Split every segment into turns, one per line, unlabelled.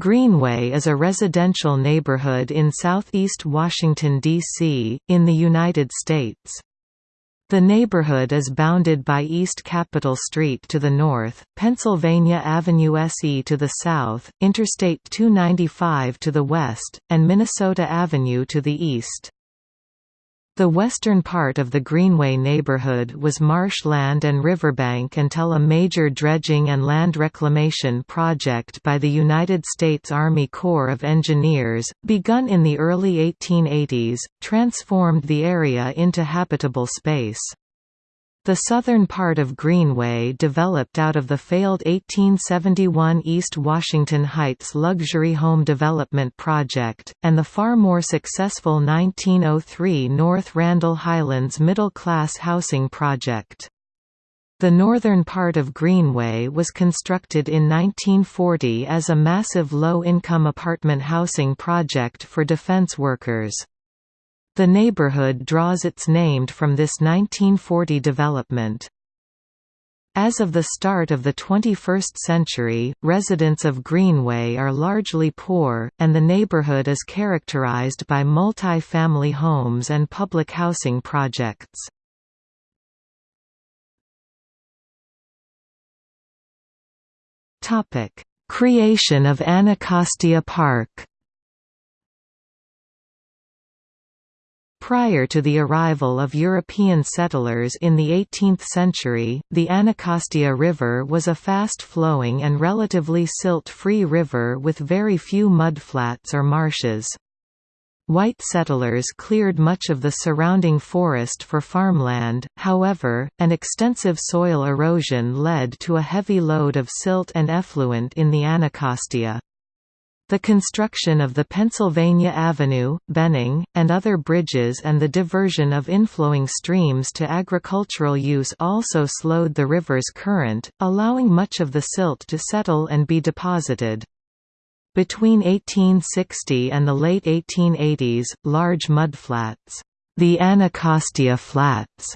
Greenway is a residential neighborhood in southeast Washington, D.C., in the United States. The neighborhood is bounded by East Capitol Street to the north, Pennsylvania Avenue SE to the south, Interstate 295 to the west, and Minnesota Avenue to the east. The western part of the Greenway neighborhood was marshland and riverbank until a major dredging and land reclamation project by the United States Army Corps of Engineers, begun in the early 1880s, transformed the area into habitable space. The southern part of Greenway developed out of the failed 1871 East Washington Heights luxury home development project, and the far more successful 1903 North Randall Highlands middle-class housing project. The northern part of Greenway was constructed in 1940 as a massive low-income apartment housing project for defense workers. The neighborhood draws its name from this 1940 development. As of the start of the 21st century, residents of Greenway are largely poor, and the neighborhood is characterized by multi-family homes and public housing projects. Creation of Anacostia Park Prior to the arrival of European settlers in the 18th century, the Anacostia River was a fast-flowing and relatively silt-free river with very few mudflats or marshes. White settlers cleared much of the surrounding forest for farmland, however, and extensive soil erosion led to a heavy load of silt and effluent in the Anacostia. The construction of the Pennsylvania Avenue, Benning, and other bridges and the diversion of inflowing streams to agricultural use also slowed the river's current, allowing much of the silt to settle and be deposited. Between 1860 and the late 1880s, large mudflats, the Anacostia Flats,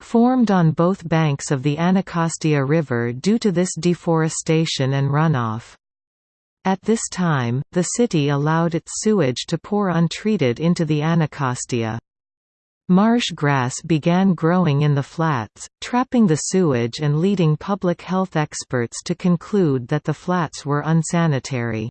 formed on both banks of the Anacostia River due to this deforestation and runoff. At this time, the city allowed its sewage to pour untreated into the Anacostia. Marsh grass began growing in the flats, trapping the sewage and leading public health experts to conclude that the flats were unsanitary.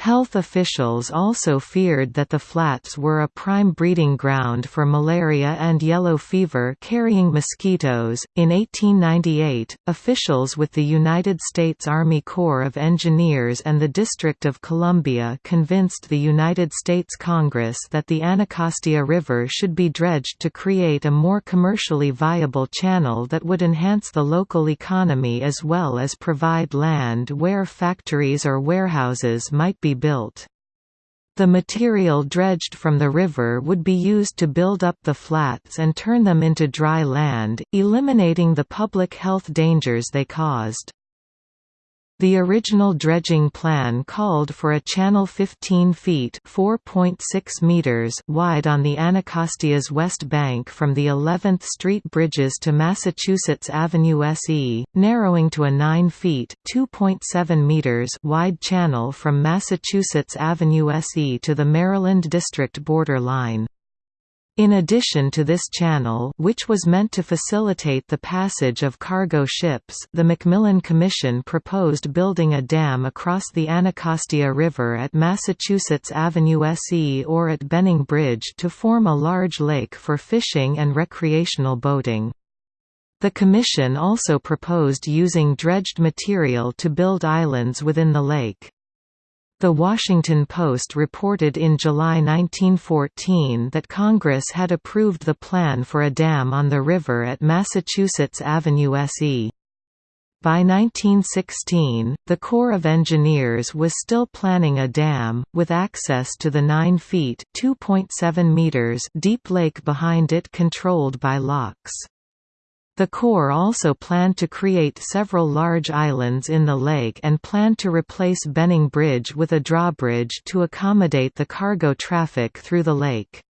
Health officials also feared that the flats were a prime breeding ground for malaria and yellow fever carrying mosquitoes. In 1898, officials with the United States Army Corps of Engineers and the District of Columbia convinced the United States Congress that the Anacostia River should be dredged to create a more commercially viable channel that would enhance the local economy as well as provide land where factories or warehouses might be built. The material dredged from the river would be used to build up the flats and turn them into dry land, eliminating the public health dangers they caused. The original dredging plan called for a channel 15 feet (4.6 meters) wide on the Anacostia's west bank from the 11th Street bridges to Massachusetts Avenue SE, narrowing to a 9 feet (2.7 meters) wide channel from Massachusetts Avenue SE to the Maryland District border line. In addition to this channel which was meant to facilitate the passage of cargo ships the McMillan Commission proposed building a dam across the Anacostia River at Massachusetts Avenue SE or at Benning Bridge to form a large lake for fishing and recreational boating. The Commission also proposed using dredged material to build islands within the lake. The Washington Post reported in July 1914 that Congress had approved the plan for a dam on the river at Massachusetts Avenue SE. By 1916, the Corps of Engineers was still planning a dam, with access to the 9 feet meters deep lake behind it controlled by locks. The Corps also planned to create several large islands in the lake and planned to replace Benning Bridge with a drawbridge to accommodate the cargo traffic through the lake.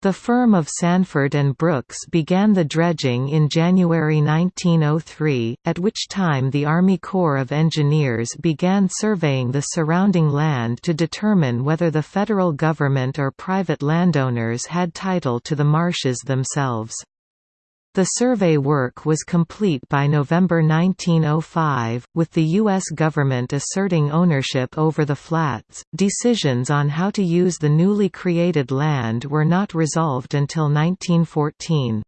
The firm of Sanford and Brooks began the dredging in January 1903, at which time the Army Corps of Engineers began surveying the surrounding land to determine whether the federal government or private landowners had title to the marshes themselves. The survey work was complete by November 1905, with the U.S. government asserting ownership over the flats. Decisions on how to use the newly created land were not resolved until 1914.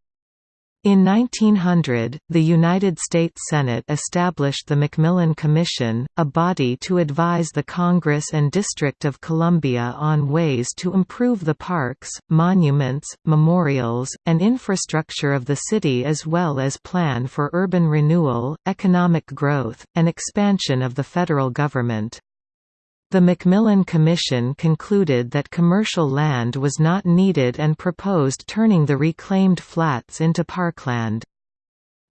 In 1900, the United States Senate established the McMillan Commission, a body to advise the Congress and District of Columbia on ways to improve the parks, monuments, memorials, and infrastructure of the city as well as plan for urban renewal, economic growth, and expansion of the federal government. The McMillan Commission concluded that commercial land was not needed and proposed turning the reclaimed flats into parkland.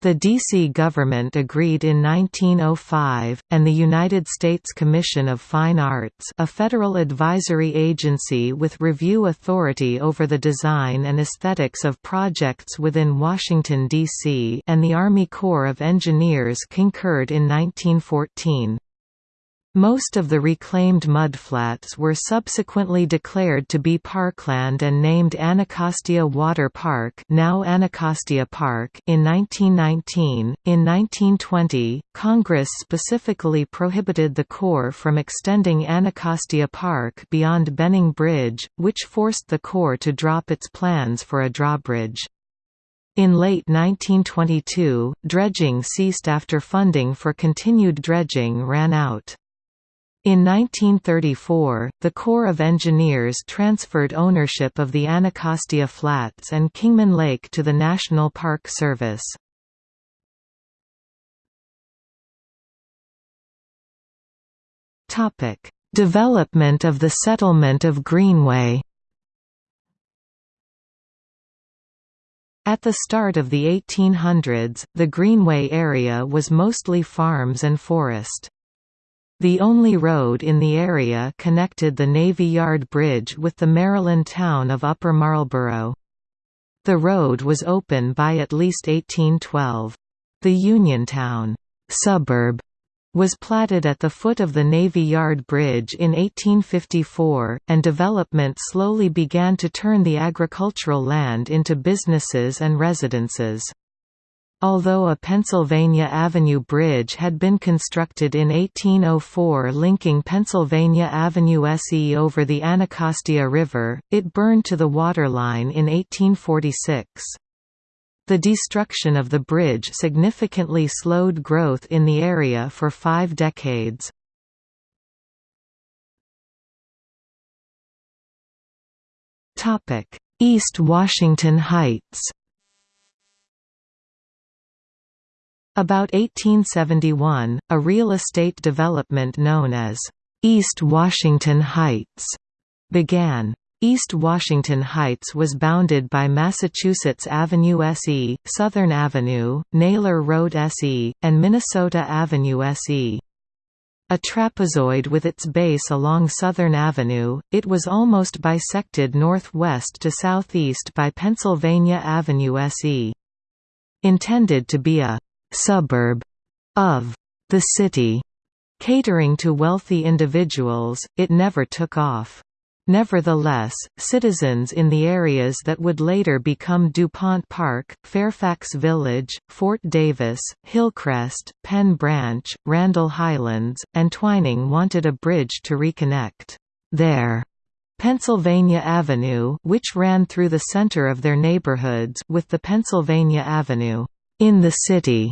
The D.C. government agreed in 1905, and the United States Commission of Fine Arts a federal advisory agency with review authority over the design and aesthetics of projects within Washington, D.C. and the Army Corps of Engineers concurred in 1914. Most of the reclaimed mudflats were subsequently declared to be parkland and named Anacostia Water Park, now Anacostia Park in 1919. In 1920, Congress specifically prohibited the Corps from extending Anacostia Park beyond Benning Bridge, which forced the Corps to drop its plans for a drawbridge. In late 1922, dredging ceased after funding for continued dredging ran out. In 1934, the Corps of Engineers transferred ownership of the Anacostia Flats and Kingman Lake to the National Park Service. Development of the settlement of Greenway At the start of the 1800s, the Greenway area was mostly farms and forest. The only road in the area connected the Navy Yard Bridge with the Maryland town of Upper Marlboro. The road was open by at least 1812. The Uniontown suburb was platted at the foot of the Navy Yard Bridge in 1854, and development slowly began to turn the agricultural land into businesses and residences. Although a Pennsylvania Avenue Bridge had been constructed in 1804 linking Pennsylvania Avenue SE over the Anacostia River, it burned to the waterline in 1846. The destruction of the bridge significantly slowed growth in the area for five decades. East Washington Heights About 1871, a real estate development known as East Washington Heights began. East Washington Heights was bounded by Massachusetts Avenue SE, Southern Avenue, Naylor Road SE, and Minnesota Avenue SE. A trapezoid with its base along Southern Avenue, it was almost bisected northwest to southeast by Pennsylvania Avenue SE. Intended to be a suburb of the city, catering to wealthy individuals, it never took off. Nevertheless, citizens in the areas that would later become DuPont Park, Fairfax Village, Fort Davis, Hillcrest, Penn Branch, Randall Highlands, and Twining wanted a bridge to reconnect their Pennsylvania Avenue which ran through the center of their neighborhoods with the Pennsylvania Avenue in the city.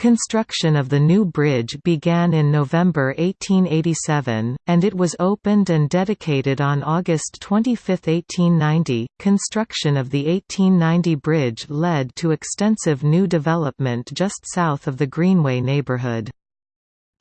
Construction of the new bridge began in November 1887, and it was opened and dedicated on August 25, 1890. Construction of the 1890 bridge led to extensive new development just south of the Greenway neighborhood.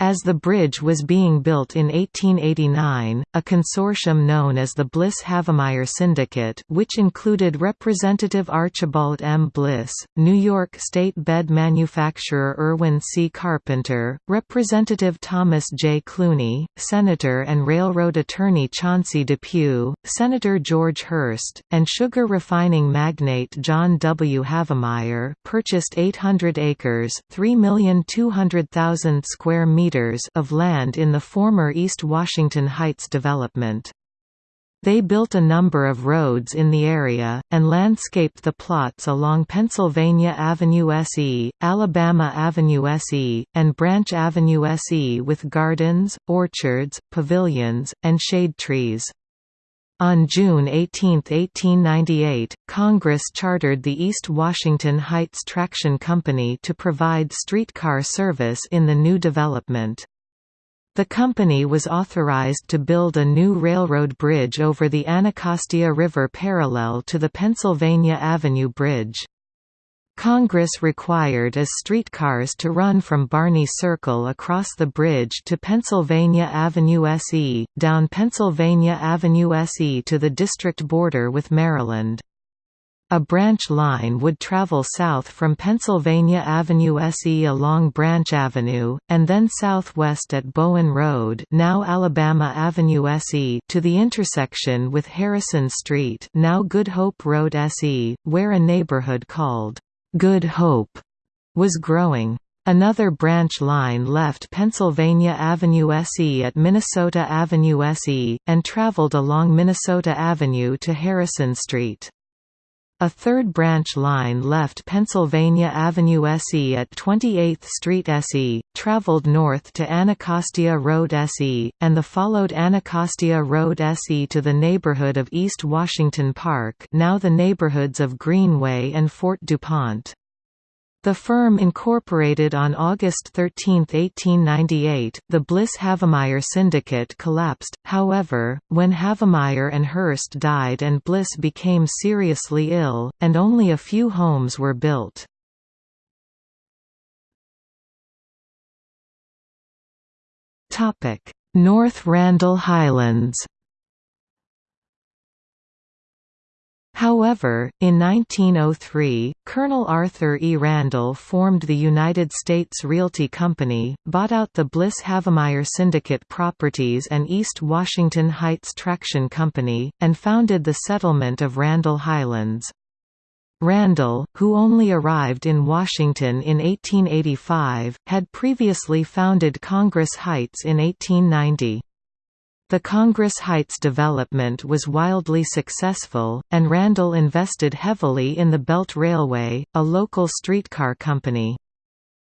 As the bridge was being built in 1889, a consortium known as the Bliss-Havemeyer Syndicate which included Representative Archibald M. Bliss, New York State bed manufacturer Irwin C. Carpenter, Representative Thomas J. Clunie, Senator and railroad attorney Chauncey Depew, Senator George Hearst, and sugar refining magnate John W. Havemeyer purchased 800 acres 3,200,000 square meters of land in the former East Washington Heights development. They built a number of roads in the area, and landscaped the plots along Pennsylvania Avenue SE, Alabama Avenue SE, and Branch Avenue SE with gardens, orchards, pavilions, and shade trees. On June 18, 1898, Congress chartered the East Washington Heights Traction Company to provide streetcar service in the new development. The company was authorized to build a new railroad bridge over the Anacostia River parallel to the Pennsylvania Avenue Bridge. Congress required as streetcars to run from Barney Circle across the bridge to Pennsylvania Avenue SE, down Pennsylvania Avenue SE to the district border with Maryland. A branch line would travel south from Pennsylvania Avenue SE along Branch Avenue, and then southwest at Bowen Road now Alabama Avenue SE to the intersection with Harrison Street now Good Hope Road SE, where a neighborhood called Good Hope was growing. Another branch line left Pennsylvania Avenue SE at Minnesota Avenue SE, and traveled along Minnesota Avenue to Harrison Street. A third branch line left Pennsylvania Avenue SE at 28th Street SE, traveled north to Anacostia Road SE, and the followed Anacostia Road SE to the neighborhood of East Washington Park now the neighborhoods of Greenway and Fort DuPont. The firm incorporated on August 13, 1898. The Bliss-Havemeyer syndicate collapsed, however, when Havemeyer and Hearst died and Bliss became seriously ill, and only a few homes were built. North Randall Highlands However, in 1903, Colonel Arthur E. Randall formed the United States Realty Company, bought out the Bliss-Havemeyer Syndicate Properties and East Washington Heights Traction Company, and founded the settlement of Randall Highlands. Randall, who only arrived in Washington in 1885, had previously founded Congress Heights in 1890. The Congress Heights development was wildly successful, and Randall invested heavily in the Belt Railway, a local streetcar company.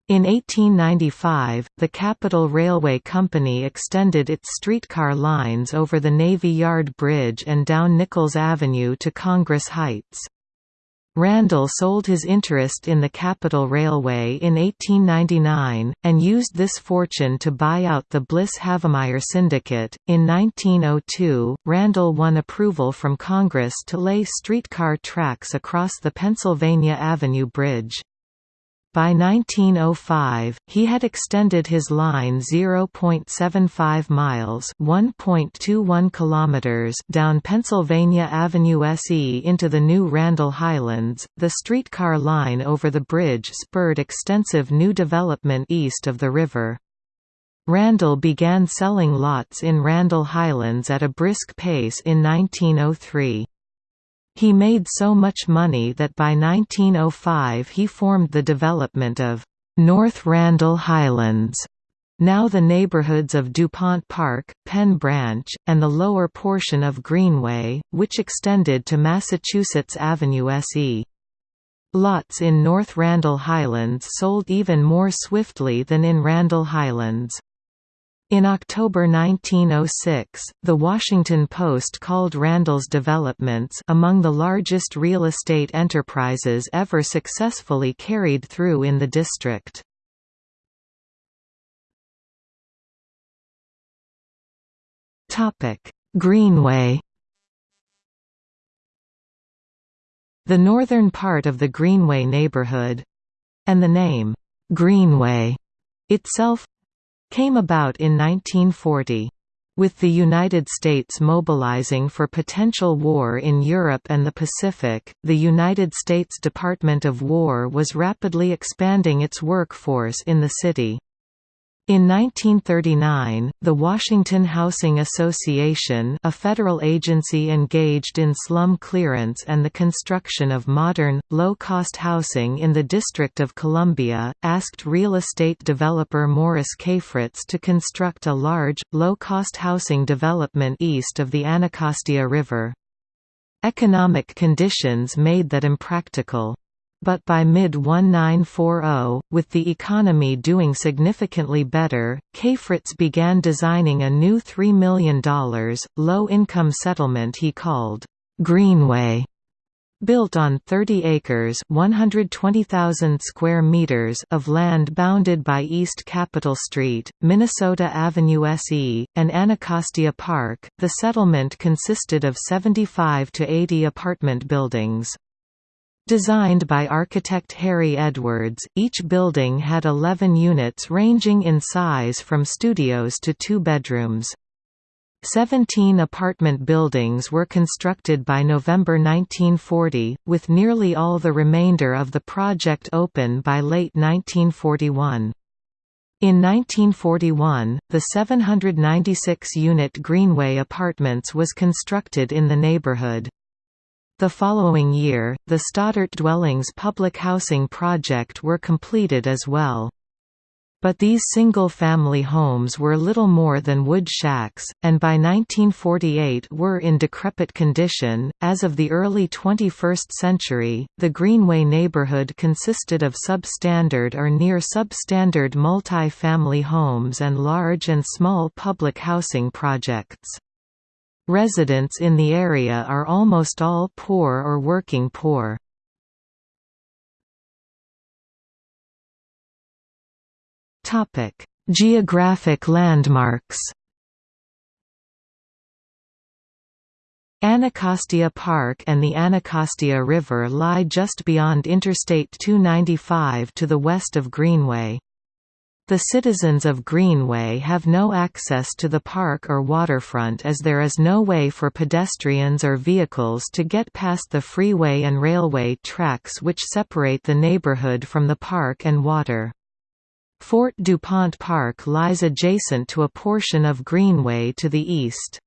In 1895, the Capital Railway Company extended its streetcar lines over the Navy Yard Bridge and down Nichols Avenue to Congress Heights. Randall sold his interest in the Capital Railway in 1899, and used this fortune to buy out the Bliss-Havemeyer Syndicate. In 1902, Randall won approval from Congress to lay streetcar tracks across the Pennsylvania Avenue Bridge. By 1905, he had extended his line 0.75 miles (1.21 kilometers) down Pennsylvania Avenue SE into the new Randall Highlands. The streetcar line over the bridge spurred extensive new development east of the river. Randall began selling lots in Randall Highlands at a brisk pace in 1903. He made so much money that by 1905 he formed the development of North Randall Highlands, now the neighborhoods of DuPont Park, Penn Branch, and the lower portion of Greenway, which extended to Massachusetts Avenue SE. Lots in North Randall Highlands sold even more swiftly than in Randall Highlands. In October 1906, The Washington Post called Randall's developments among the largest real estate enterprises ever successfully carried through in the district. Greenway The northern part of the Greenway neighborhood—and the name, Greenway, itself came about in 1940. With the United States mobilizing for potential war in Europe and the Pacific, the United States Department of War was rapidly expanding its workforce in the city. In 1939, the Washington Housing Association a federal agency engaged in slum clearance and the construction of modern, low-cost housing in the District of Columbia, asked real estate developer Morris Cafritz to construct a large, low-cost housing development east of the Anacostia River. Economic conditions made that impractical. But by mid-1940, with the economy doing significantly better, Cafritz began designing a new $3 million, low-income settlement he called, "'Greenway' built on 30 acres 120,000 square meters of land bounded by East Capitol Street, Minnesota Avenue SE, and Anacostia Park. The settlement consisted of 75 to 80 apartment buildings. Designed by architect Harry Edwards, each building had 11 units ranging in size from studios to two bedrooms. Seventeen apartment buildings were constructed by November 1940, with nearly all the remainder of the project open by late 1941. In 1941, the 796-unit Greenway Apartments was constructed in the neighborhood. The following year, the Stoddert Dwellings public housing project were completed as well. But these single-family homes were little more than wood shacks, and by 1948 were in decrepit condition. As of the early 21st century, the Greenway neighborhood consisted of substandard or near substandard multi-family homes and large and small public housing projects. Residents in the area are almost all poor or working poor. Geographic landmarks Anacostia Park and the Anacostia River lie just beyond Interstate 295 to the west of Greenway. The citizens of Greenway have no access to the park or waterfront as there is no way for pedestrians or vehicles to get past the freeway and railway tracks which separate the neighborhood from the park and water. Fort DuPont Park lies adjacent to a portion of Greenway to the east.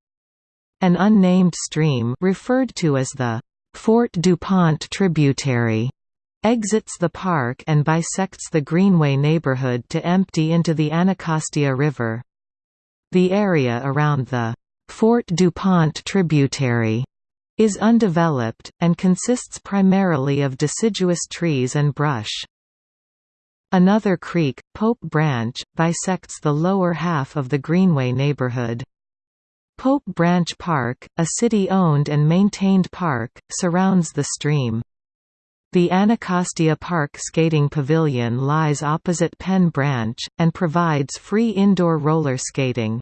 An unnamed stream referred to as the Fort DuPont tributary exits the park and bisects the Greenway neighborhood to empty into the Anacostia River. The area around the Fort DuPont tributary is undeveloped, and consists primarily of deciduous trees and brush. Another creek, Pope Branch, bisects the lower half of the Greenway neighborhood. Pope Branch Park, a city-owned and maintained park, surrounds the stream. The Anacostia Park Skating Pavilion lies opposite Penn Branch, and provides free indoor roller skating.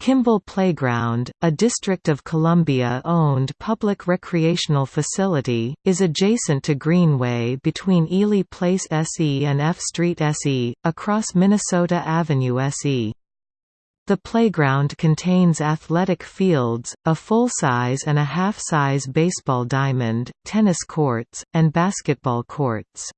Kimball Playground, a District of Columbia-owned public recreational facility, is adjacent to Greenway between Ely Place SE and F Street SE, across Minnesota Avenue SE. The playground contains athletic fields, a full-size and a half-size baseball diamond, tennis courts, and basketball courts.